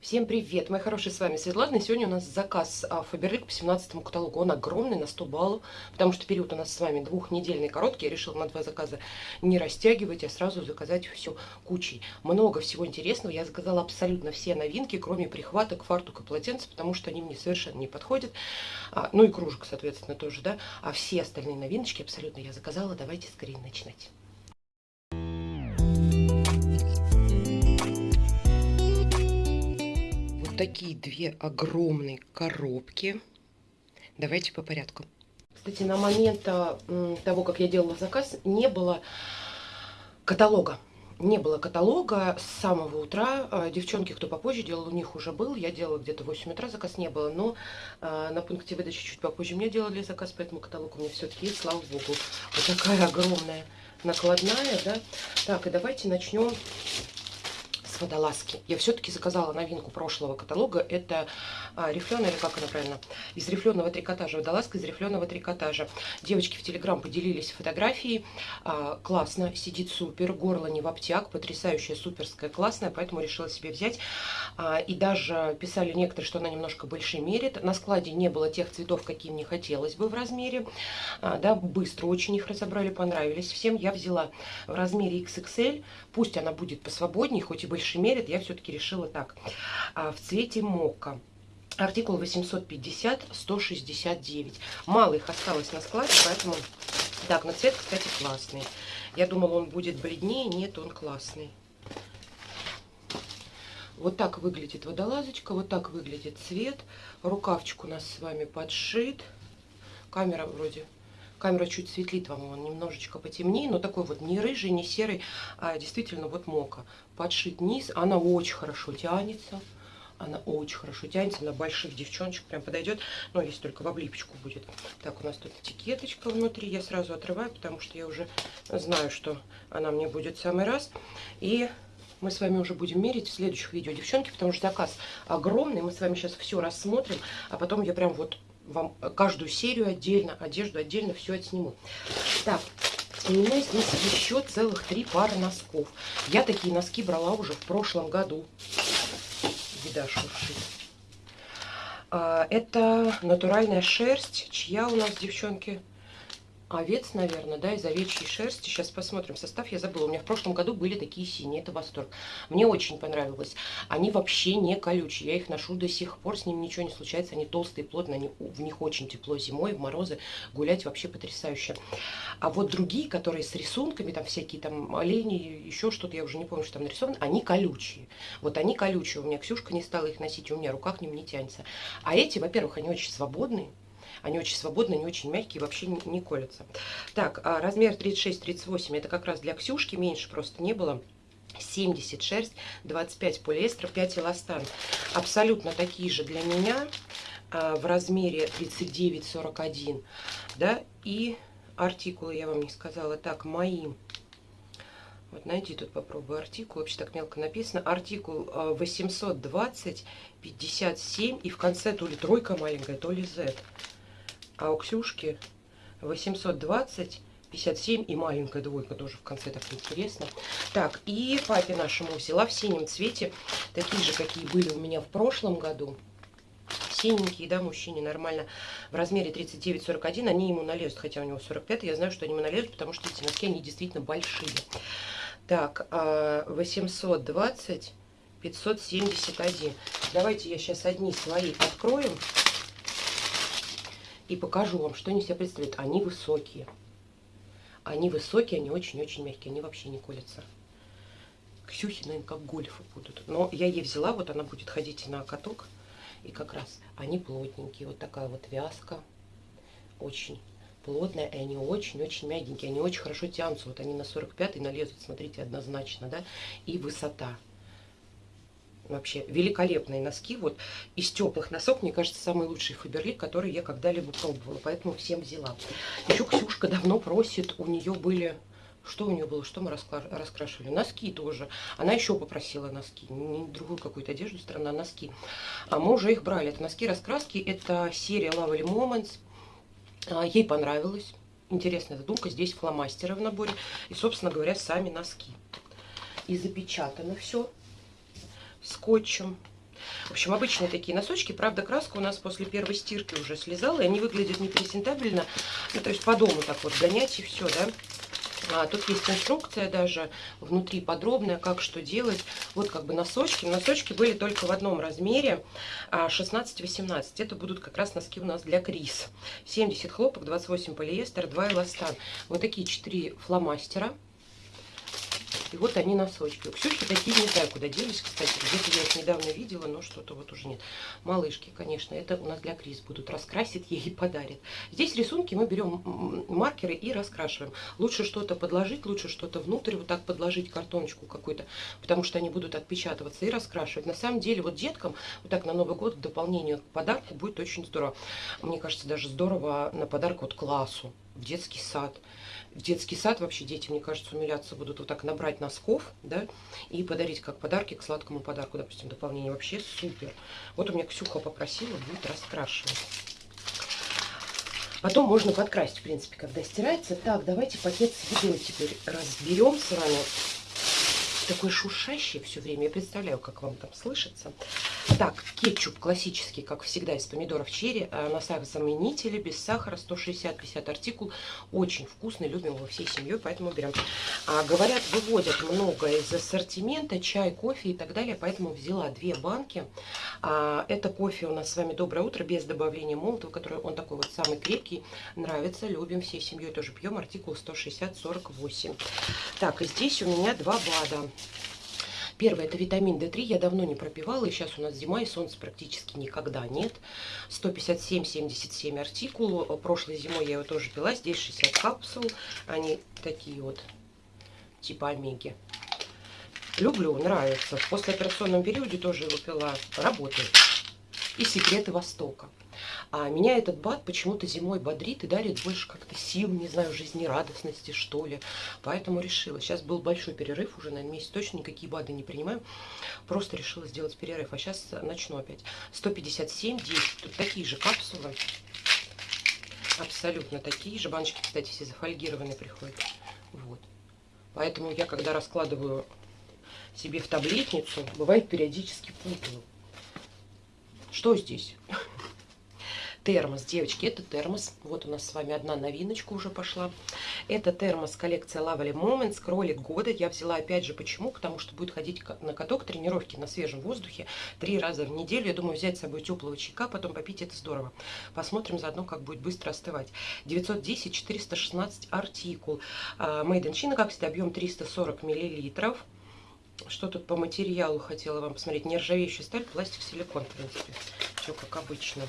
Всем привет, мои хорошие, с вами Светлана. И сегодня у нас заказ Фаберлик по 17 каталогу. Он огромный, на 100 баллов, потому что период у нас с вами двухнедельный, короткий. Я решила на два заказа не растягивать, а сразу заказать все кучей. Много всего интересного. Я заказала абсолютно все новинки, кроме прихваток, фартука, полотенца, потому что они мне совершенно не подходят. А, ну и кружек, соответственно, тоже, да. А все остальные новиночки абсолютно я заказала. Давайте скорее начинать. Такие две огромные коробки. Давайте по порядку. Кстати, на момент того, как я делала заказ, не было каталога. Не было каталога с самого утра. А, девчонки, кто попозже делал, у них уже был. Я делала где-то в 8 утра, заказ не было. Но а, на пункте выдачи чуть попозже мне делали заказ, поэтому каталог у меня все-таки есть, слава богу. Вот такая огромная накладная, да. Так, и давайте начнем водолазки. Я все-таки заказала новинку прошлого каталога. Это а, рифленая, или как она правильно? Из рифленого трикотажа. Водолазка из рифленого трикотажа. Девочки в Телеграм поделились фотографией. А, классно, сидит супер. Горло не в обтяг. Потрясающая, суперская, классная. Поэтому решила себе взять. А, и даже писали некоторые, что она немножко больше мерит. На складе не было тех цветов, какие мне хотелось бы в размере. А, да, быстро очень их разобрали, понравились всем. Я взяла в размере XXL. Пусть она будет посвободнее, хоть и больше больше мерит, я все-таки решила так. А, в цвете мока. Артикул 850-169. Мало их осталось на складе, поэтому... Так, но цвет, кстати, классный. Я думала, он будет бледнее. Нет, он классный. Вот так выглядит водолазочка, вот так выглядит цвет. Рукавчик у нас с вами подшит. Камера вроде Камера чуть светлит вам, он немножечко потемнее, но такой вот не рыжий, не серый, а действительно вот мока. Подшит низ, она очень хорошо тянется. Она очень хорошо тянется, на больших девчоночек прям подойдет, но если только в облипочку будет. Так, у нас тут этикеточка внутри, я сразу отрываю, потому что я уже знаю, что она мне будет в самый раз. И мы с вами уже будем мерить в следующих видео, девчонки, потому что заказ огромный, мы с вами сейчас все рассмотрим, а потом я прям вот вам каждую серию отдельно, одежду отдельно, все отсниму. Так, у меня здесь еще целых три пары носков. Я такие носки брала уже в прошлом году. Беда шуршит. А, это натуральная шерсть, чья у нас, девчонки, овец, наверное, да, из овечьей шерсти. Сейчас посмотрим состав, я забыла. У меня в прошлом году были такие синие, это восторг. Мне очень понравилось. Они вообще не колючие, я их ношу до сих пор, с ними ничего не случается. Они толстые, плотные, они, в них очень тепло зимой, в морозы гулять вообще потрясающе. А вот другие, которые с рисунками, там всякие там олени, еще что-то, я уже не помню, что там нарисовано, они колючие. Вот они колючие, у меня Ксюшка не стала их носить, у меня рука к ним не тянется. А эти, во-первых, они очень свободные, они очень свободные, они очень мягкие, вообще не, не колятся. Так, а размер 36-38, это как раз для Ксюшки, меньше просто не было. 70 шерсть, 25 полиэстер, 5 эластан. Абсолютно такие же для меня а, в размере 39-41. Да, и артикулы я вам не сказала. Так, мои. Вот найди тут попробую артикул. Вообще так мелко написано. Артикул 820, а, 57. И в конце то ли тройка маленькая, то ли Z а у Ксюшки 820 57 и маленькая двойка тоже в конце так интересно. Так, и папе нашему взяла в синем цвете, такие же, какие были у меня в прошлом году. Синенькие, да, мужчине нормально. В размере 39-41 они ему налезут, хотя у него 45, я знаю, что они ему налезут, потому что эти носки, они действительно большие. Так, 820, а, 571. Давайте я сейчас одни свои откроем и покажу вам, что они себя представляют. Они высокие. Они высокие, они очень-очень мягкие, они вообще не колятся. Ксюхи, наверное, как гольфы будут. Но я ей взяла, вот она будет ходить на каток. И как раз они плотненькие. Вот такая вот вязка. Очень плотная, и они очень-очень мягенькие. Они очень хорошо тянутся. Вот они на 45 налезут, смотрите, однозначно, да. И высота. Вообще великолепные носки. Вот из теплых носок, мне кажется, самый лучший Фаберлик, который я когда-либо пробовала. Поэтому всем взяла. Еще Ксюшка давно просит, у нее были... Что у нее было? Что мы раскрашивали? Носки тоже. Она еще попросила носки. Не другую какую-то одежду, странно, а носки. А мы уже их брали. Это носки-раскраски. Это серия Lovely Moments. А, ей понравилось. Интересная задумка. Здесь фломастеры в наборе. И, собственно говоря, сами носки. И запечатано все скотчем. В общем, обычные такие носочки. Правда, краска у нас после первой стирки уже слезала, и они выглядят непрезентабельно. Ну, то есть по дому так вот гонять и все, да. А, тут есть инструкция даже внутри подробная, как что делать. Вот как бы носочки. Носочки были только в одном размере, 16-18. А, Это будут как раз носки у нас для Крис. 70 хлопок, 28 полиэстер, 2 эластан. Вот такие 4 фломастера. И вот они носочки. У Ксюшки такие, не знаю, куда делись, кстати. Где-то я их недавно видела, но что-то вот уже нет. Малышки, конечно, это у нас для Крис будут. Раскрасит ей и подарит. Здесь рисунки мы берем маркеры и раскрашиваем. Лучше что-то подложить, лучше что-то внутрь вот так подложить, картоночку какую-то, потому что они будут отпечатываться и раскрашивать. На самом деле, вот деткам вот так на Новый год в дополнение к подарку будет очень здорово. Мне кажется, даже здорово на подарок вот классу, в детский сад в детский сад вообще дети, мне кажется, умиляться будут вот так набрать носков, да, и подарить как подарки к сладкому подарку, допустим, дополнение. Вообще супер. Вот у меня Ксюха попросила, будет раскрашивать. Потом можно подкрасить, в принципе, когда стирается. Так, давайте пакет с едой теперь разберем с вами такой шуршащий все время. Я представляю, как вам там слышится. Так, кетчуп классический, как всегда, из помидоров черри. Э, на заменители, без сахара, 160-50 артикул. Очень вкусный, любим его всей семьей, поэтому берем. А, говорят, выводят много из ассортимента, чай, кофе и так далее, поэтому взяла две банки. А, это кофе у нас с вами «Доброе утро», без добавления молотого, который он такой вот самый крепкий. Нравится, любим всей семьей, тоже пьем. Артикул 160-48. Так, и здесь у меня два БАДа. Первое, это витамин D3. Я давно не пропивала, и сейчас у нас зима, и солнца практически никогда нет. 157,77 артикул. Прошлой зимой я его тоже пила. Здесь 60 капсул. Они такие вот, типа омеги. Люблю, нравится. В послеоперационном периоде тоже его пила. Работает. И секреты Востока. А меня этот бад почему-то зимой бодрит и дарит больше как-то сил, не знаю, жизнерадостности, что ли. Поэтому решила. Сейчас был большой перерыв, уже, наверное, месяц точно никакие БАДы не принимаю. Просто решила сделать перерыв. А сейчас начну опять. 157, 10. Тут такие же капсулы. Абсолютно такие же. Баночки, кстати, все зафольгированные приходят. Вот. Поэтому я, когда раскладываю себе в таблетницу, бывает периодически путаю. Что здесь? Термос. Девочки, это термос. Вот у нас с вами одна новиночка уже пошла. Это термос коллекция Lovely Moments, кролик года. Я взяла опять же, почему? Потому что будет ходить на каток, тренировки на свежем воздухе три раза в неделю. Я думаю, взять с собой теплого чайка, потом попить, это здорово. Посмотрим заодно, как будет быстро остывать. 910-416 артикул. А, Made in China, как всегда, объем 340 миллилитров. Что тут по материалу хотела вам посмотреть? Нержавеющая сталь, пластик, силикон, в принципе. Все как обычно.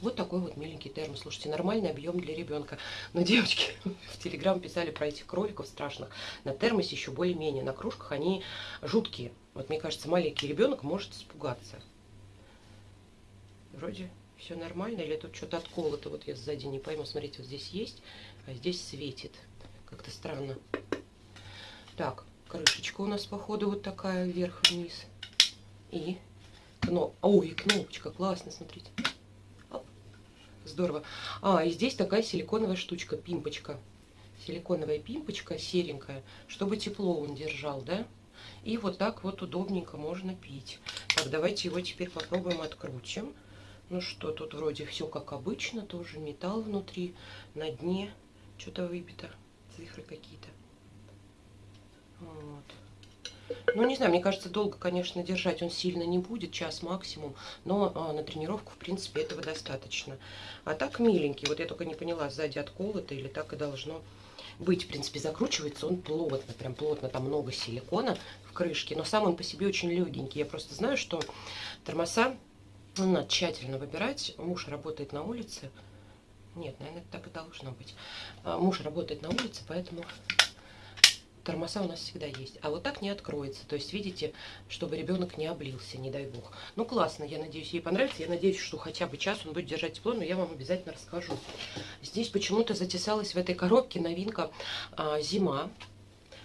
Вот такой вот миленький термос. Слушайте, нормальный объем для ребенка. Но девочки в Телеграм писали про этих кроликов страшных. На термосе еще более-менее. На кружках они жуткие. Вот мне кажется, маленький ребенок может испугаться. Вроде все нормально. Или тут что-то отколото. Вот я сзади не пойму. Смотрите, вот здесь есть, а здесь светит. Как-то странно. Так, крышечка у нас, походу, вот такая вверх-вниз. И кноп... Ой, кнопочка, классно, смотрите. Здорово. А, и здесь такая силиконовая штучка, пимпочка. Силиконовая пимпочка, серенькая, чтобы тепло он держал, да? И вот так вот удобненько можно пить. Так, давайте его теперь попробуем открутим. Ну что, тут вроде все как обычно, тоже металл внутри, на дне что-то выбито, цифры какие-то. Вот. Ну, не знаю, мне кажется, долго, конечно, держать он сильно не будет, час максимум, но а, на тренировку, в принципе, этого достаточно. А так миленький, вот я только не поняла, сзади отколото или так и должно быть. В принципе, закручивается он плотно, прям плотно, там много силикона в крышке, но сам он по себе очень легенький. Я просто знаю, что тормоза надо тщательно выбирать. Муж работает на улице. Нет, наверное, так и должно быть. А, муж работает на улице, поэтому тормоза у нас всегда есть. А вот так не откроется. То есть, видите, чтобы ребенок не облился, не дай бог. Ну, классно, я надеюсь, ей понравится. Я надеюсь, что хотя бы час он будет держать тепло, но я вам обязательно расскажу. Здесь почему-то затесалась в этой коробке новинка а, «Зима».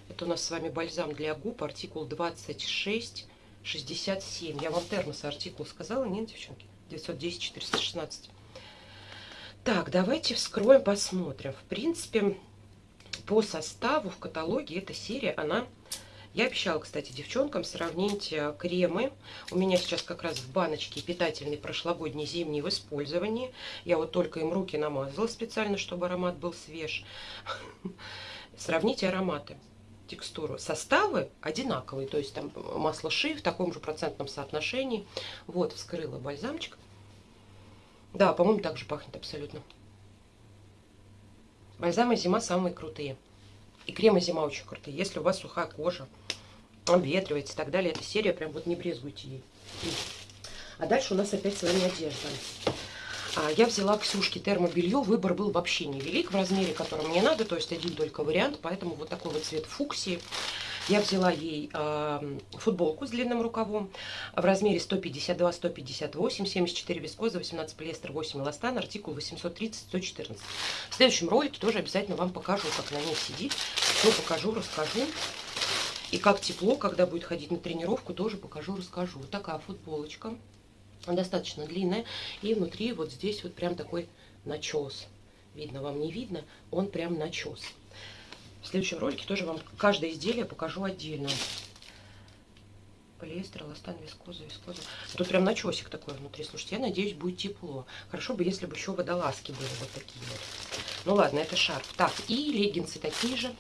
Это у нас с вами бальзам для губ, артикул 2667. Я вам термос артикул сказала, нет, девчонки? 910-416. Так, давайте вскроем, посмотрим. В принципе, по составу в каталоге эта серия, она Я обещала, кстати, девчонкам сравнить э, кремы. У меня сейчас как раз в баночке питательный прошлогодний зимний в использовании. Я вот только им руки намазала специально, чтобы аромат был свеж. Сравните ароматы текстуру. Составы одинаковые, то есть там масло ши в таком же процентном соотношении. Вот, вскрыла бальзамчик. Да, по-моему, так же пахнет абсолютно. Бальзамы зима самые крутые. И кремы зима очень крутые. Если у вас сухая кожа, обветривается и так далее, эта серия прям вот не брезгуйте ей. А дальше у нас опять с вами одежда. А, я взяла Ксюшки термобелье, выбор был вообще невелик в размере, который мне надо, то есть один только вариант, поэтому вот такой вот цвет фуксии. Я взяла ей э, футболку с длинным рукавом в размере 152, 158, 74 вискоза, 18 полиэстер, 8 эластан, артикул 830, 114. В следующем ролике тоже обязательно вам покажу, как на ней сидит. Все покажу, расскажу. И как тепло, когда будет ходить на тренировку, тоже покажу, расскажу. Вот такая футболочка. Достаточно длинная. И внутри вот здесь вот прям такой начес. Видно вам, не видно? Он прям начес. В следующем ролике тоже вам каждое изделие покажу отдельно. Полиэстер, эластан, вискоза, вискоза. Тут прям начесик такой внутри. Слушайте, я надеюсь, будет тепло. Хорошо бы, если бы еще водолазки были вот такие вот. Ну ладно, это шарф. Так, и леггинсы такие же.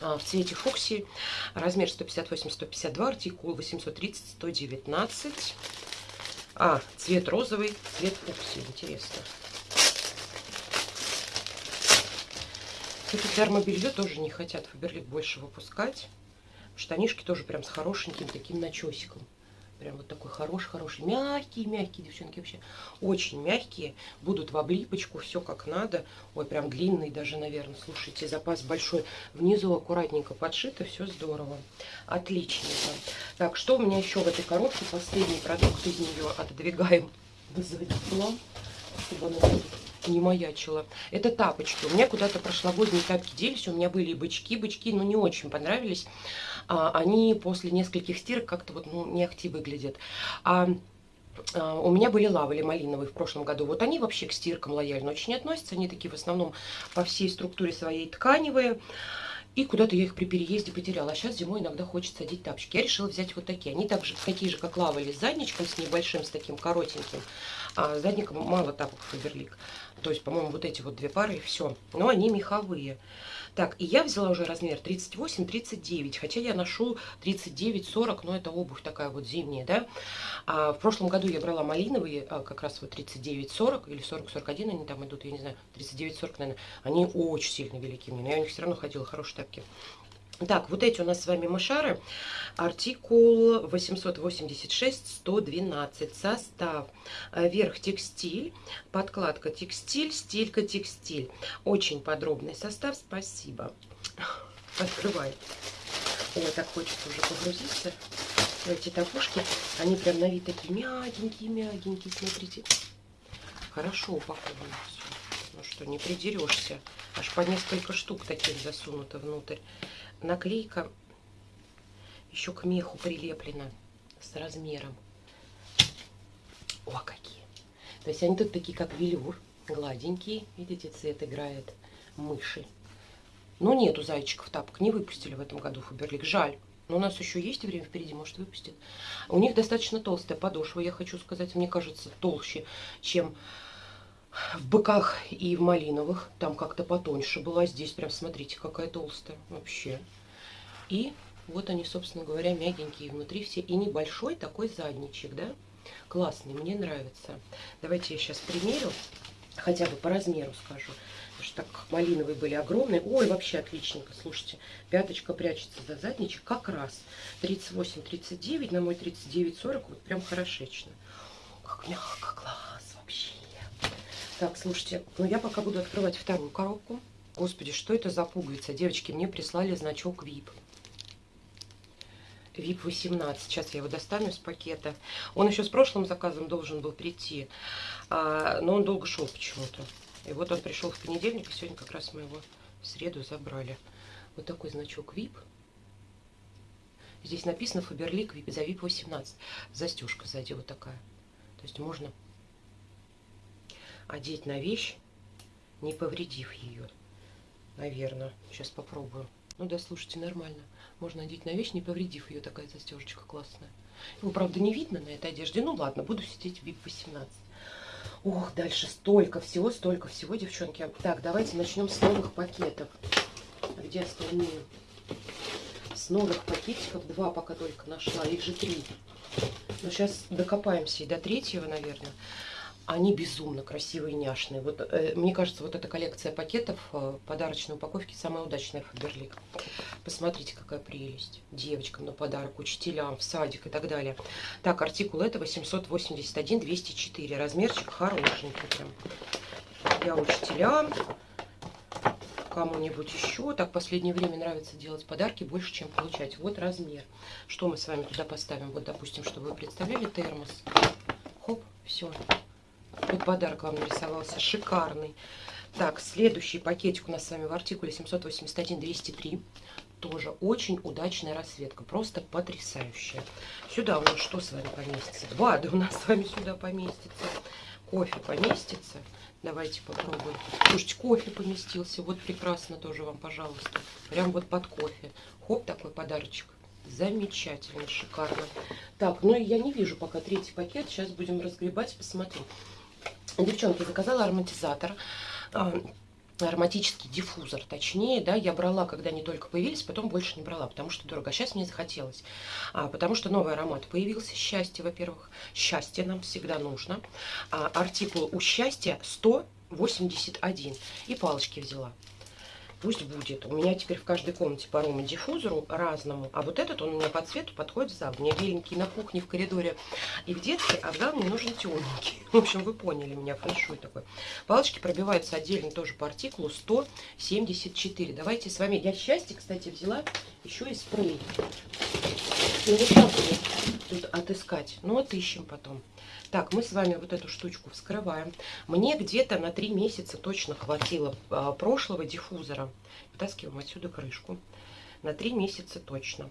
А, в цвете фуксии. Размер 158-152, артикул 830-119. А, цвет розовый, цвет фуксии. Интересно. Это термобелье тоже не хотят Фаберлик больше выпускать. Штанишки тоже прям с хорошеньким таким начесиком. Прям вот такой хороший-хороший. Мягкие, мягкие, девчонки, вообще. Очень мягкие. Будут в облипочку, все как надо. Ой, прям длинный даже, наверное. Слушайте, запас большой. Внизу аккуратненько подшито, все здорово. Отличненько. Так, что у меня еще в этой коробке? Последний продукт из нее отодвигаем на задний план, чтобы она не маячила. Это тапочки. У меня куда-то прошлогодние тапки делись. У меня были и бычки. Бычки, ну, не очень понравились. А, они после нескольких стирок как-то вот, ну, не ахти выглядят. А, а, у меня были лавали малиновые в прошлом году. Вот они вообще к стиркам лояльно очень относятся. Они такие в основном по всей структуре своей тканевые. И куда-то я их при переезде потеряла. А сейчас зимой иногда хочется одеть тапочки. Я решила взять вот такие. Они также такие же, как лавали, с задничком, с небольшим, с таким коротеньким. А задником мало тапок Фаберлик. То есть, по-моему, вот эти вот две пары и все. Но они меховые. Так, и я взяла уже размер 38-39, хотя я ношу 39-40, но это обувь такая вот зимняя, да. А в прошлом году я брала малиновые, а, как раз вот 39-40 или 40-41 они там идут, я не знаю, 39-40, наверное. Они очень сильно велики мне, но я у них все равно ходила, хорошие тапки. Так, вот эти у нас с вами мышары. Артикул 886-112. Состав. Э, верх текстиль, подкладка текстиль, стилька текстиль. Очень подробный состав. Спасибо. Открывай. Ой, так хочется уже погрузиться эти топушки. Они прям на вид такие мягенькие-мягенькие. Смотрите. Хорошо упакованы все. Ну что, не придерешься. Аж по несколько штук таких засунуто внутрь наклейка еще к меху прилеплена с размером. О, какие! То есть они тут такие, как велюр, гладенькие. Видите, цвет играет мыши. Но нету зайчиков тапок, не выпустили в этом году Фаберлик. Жаль. Но у нас еще есть время впереди, может выпустят. У них достаточно толстая подошва, я хочу сказать. Мне кажется, толще, чем в быках и в малиновых. Там как-то потоньше была. Здесь прям, смотрите, какая толстая вообще. И вот они, собственно говоря, мягенькие внутри все. И небольшой такой задничек, да? Классный, мне нравится. Давайте я сейчас примерю. Хотя бы по размеру скажу. Потому что так малиновые были огромные. Ой, вообще отличненько. Слушайте, пяточка прячется за задничек как раз. 38-39, на мой 39-40. Вот прям хорошечно. Как мягко, класс вообще. Так, слушайте, ну я пока буду открывать вторую коробку. Господи, что это за пуговица? Девочки, мне прислали значок VIP. VIP 18. Сейчас я его достану из пакета. Он еще с прошлым заказом должен был прийти, а, но он долго шел почему-то. И вот он пришел в понедельник, и сегодня как раз мы его в среду забрали. Вот такой значок VIP. Здесь написано Фаберлик за VIP 18. Застежка сзади вот такая. То есть можно одеть на вещь, не повредив ее. Наверное. Сейчас попробую. Ну да, слушайте, нормально. Можно надеть на вещь, не повредив ее. Такая застежечка классная. Его, правда, не видно на этой одежде. Ну ладно, буду сидеть в VIP 18. Ох, дальше столько всего, столько всего, девчонки. Так, давайте начнем с новых пакетов. Где остальные? С новых пакетиков. Два пока только нашла. Их же три. Но сейчас докопаемся и до третьего, наверное. Они безумно красивые, няшные. Вот, э, мне кажется, вот эта коллекция пакетов э, подарочной упаковки самая удачная Фаберлик. Посмотрите, какая прелесть. Девочкам на подарок, учителям, в садик и так далее. Так, артикул это 881-204. Размерчик хорошенький прям. Для учителям, кому-нибудь еще. Так, в последнее время нравится делать подарки больше, чем получать. Вот размер. Что мы с вами туда поставим? Вот, допустим, чтобы вы представляли термос. Хоп, все. Вот подарок вам нарисовался. Шикарный. Так, следующий пакетик у нас с вами в артикуле 781-203. Тоже очень удачная расцветка. Просто потрясающая. Сюда у нас что с вами поместится? Два у нас с вами сюда поместится. Кофе поместится. Давайте попробуем. Слушайте, кофе поместился. Вот прекрасно тоже вам, пожалуйста. Прям вот под кофе. Хоп, такой подарочек. Замечательно, шикарно. Так, ну и я не вижу пока третий пакет. Сейчас будем разгребать, посмотрим. Девчонки, заказала ароматизатор а, ароматический диффузор, точнее, да, я брала, когда они только появились, потом больше не брала, потому что дорого. А сейчас мне захотелось, а, потому что новый аромат появился, счастье, во-первых, счастье нам всегда нужно. А, артикул у счастья 181, и палочки взяла пусть будет. У меня теперь в каждой комнате по аромадиффузору разному. А вот этот, он у меня по цвету подходит в зал. У меня беленький на кухне, в коридоре и в детской, а в зал мне нужен темненький. В общем, вы поняли меня, фэншуй такой. Палочки пробиваются отдельно тоже по артикулу 174. Давайте с вами... Я счастье, кстати, взяла еще и спрей. Ну, вот так тут отыскать. Ну, отыщем потом. Так, мы с вами вот эту штучку вскрываем. Мне где-то на три месяца точно хватило а, прошлого диффузора. Вытаскиваем отсюда крышку. На три месяца точно.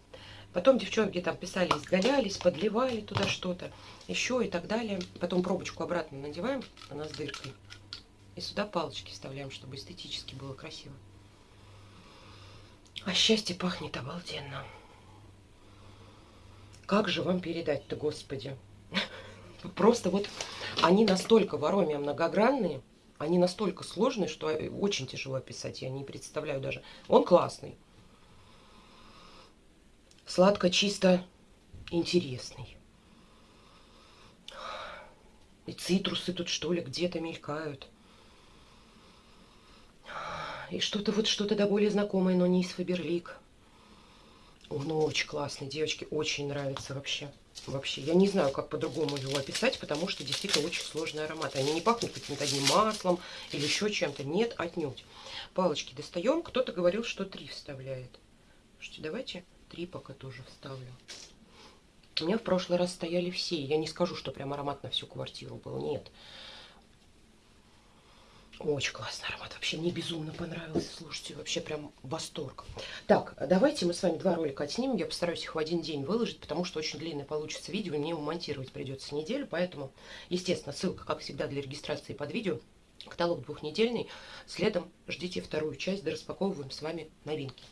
Потом девчонки там писали, изгалялись, подливали туда что-то, еще и так далее. Потом пробочку обратно надеваем, она с дыркой. И сюда палочки вставляем, чтобы эстетически было красиво. А счастье пахнет обалденно. Как же вам передать-то, господи? Просто вот они настолько в ароме многогранные, они настолько сложные, что очень тяжело описать. Я не представляю даже. Он классный. Сладко, чисто, интересный. И цитрусы тут, что ли, где-то мелькают. И что-то вот, что-то да более знакомое, но не из Фаберлик. Он очень классный, девочки, очень нравится вообще вообще. Я не знаю, как по-другому его описать, потому что действительно очень сложный аромат. Они не пахнут каким-то одним маслом или еще чем-то. Нет, отнюдь. Палочки достаем. Кто-то говорил, что три вставляет. Слушайте, давайте три пока тоже вставлю. У меня в прошлый раз стояли все. Я не скажу, что прям аромат на всю квартиру был. Нет. Очень классный аромат. Вообще мне безумно понравился. Слушайте, вообще прям восторг. Так, давайте мы с вами два ролика отснимем. Я постараюсь их в один день выложить, потому что очень длинное получится видео. Мне его монтировать придется неделю. Поэтому, естественно, ссылка, как всегда, для регистрации под видео. Каталог двухнедельный. Следом ждите вторую часть, да распаковываем с вами новинки.